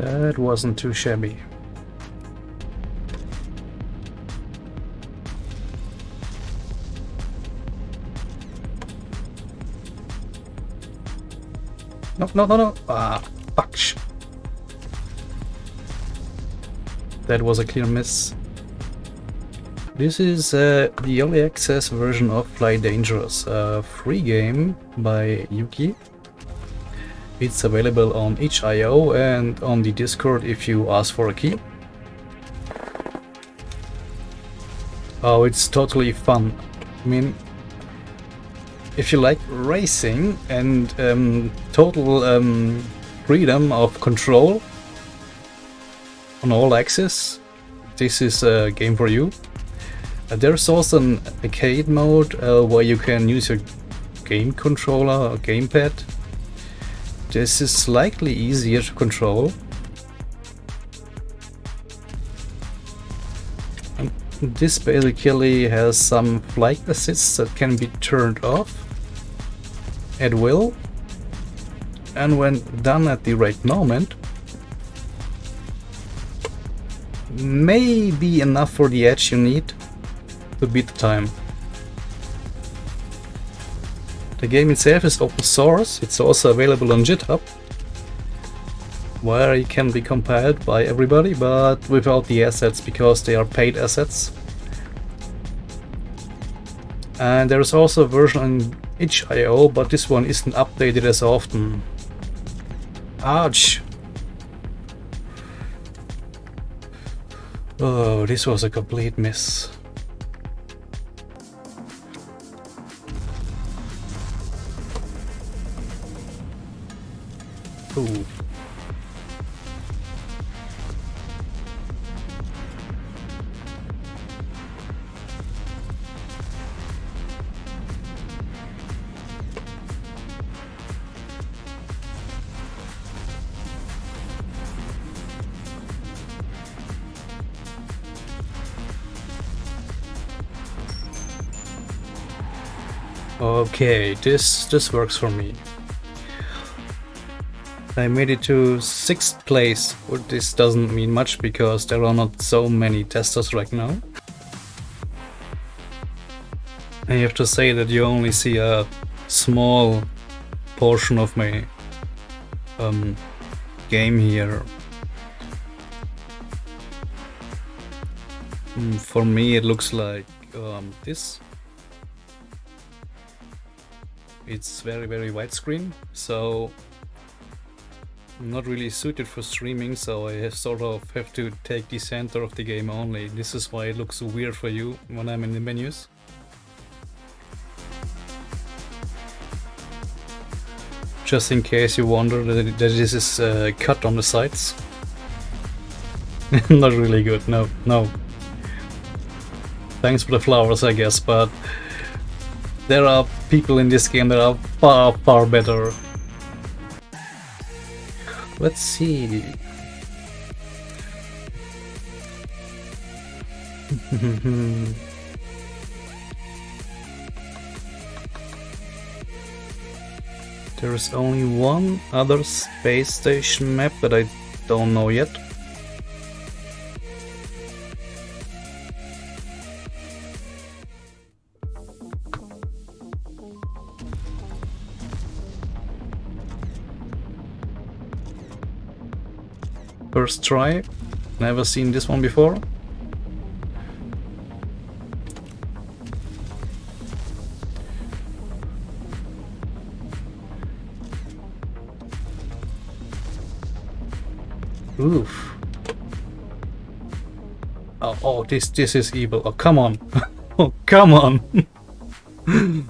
That wasn't too shabby. No, no, no, no. Ah, fuck. That was a clear miss. This is uh, the early access version of Fly Dangerous, a free game by Yuki. It's available on itch.io and on the Discord if you ask for a key. Oh, it's totally fun. I mean, if you like racing and um, total um, freedom of control on all axes, this is a game for you. Uh, there's also an arcade mode uh, where you can use your game controller or gamepad. This is slightly easier to control. And this basically has some flight assists that can be turned off at will. And when done at the right moment, may be enough for the edge you need to beat the time. The game itself is open source, it's also available on GitHub, where it can be compiled by everybody, but without the assets because they are paid assets. And there is also a version on itch.io, but this one isn't updated as often. Ouch! Oh, this was a complete miss. Okay, this this works for me. I made it to 6th place, but this doesn't mean much because there are not so many testers right now. I have to say that you only see a small portion of my um, game here. Mm, for me it looks like um, this it's very very widescreen so not really suited for streaming so I sort of have to take the center of the game only. This is why it looks weird for you when I'm in the menus. Just in case you wonder that, this is uh, cut on the sides. Not really good no no. Thanks for the flowers I guess but there are people in this game that are far, far better. Let's see. there is only one other space station map that I don't know yet. First try. Never seen this one before. Oof. Oh, oh, this this is evil. Oh, come on. oh, come on.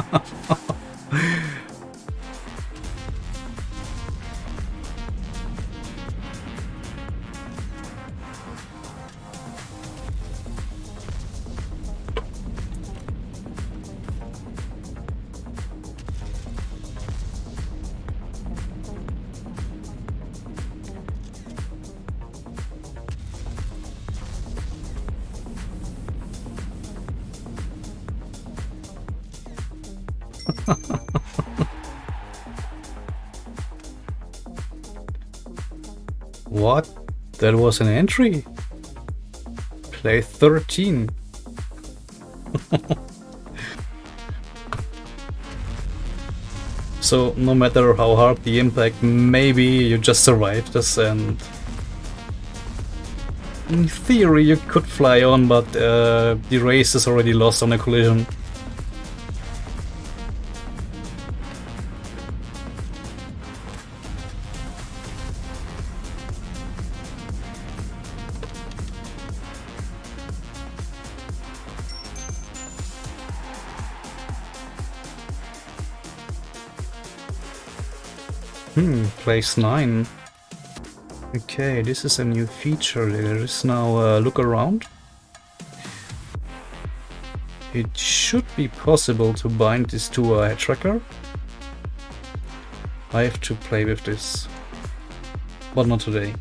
what? That was an entry? Play 13. so no matter how hard the impact, maybe you just survived this and in theory you could fly on, but uh, the race is already lost on a collision. Hmm, place 9. Okay, this is a new feature. There is now a look around. It should be possible to bind this to a tracker. I have to play with this, but not today.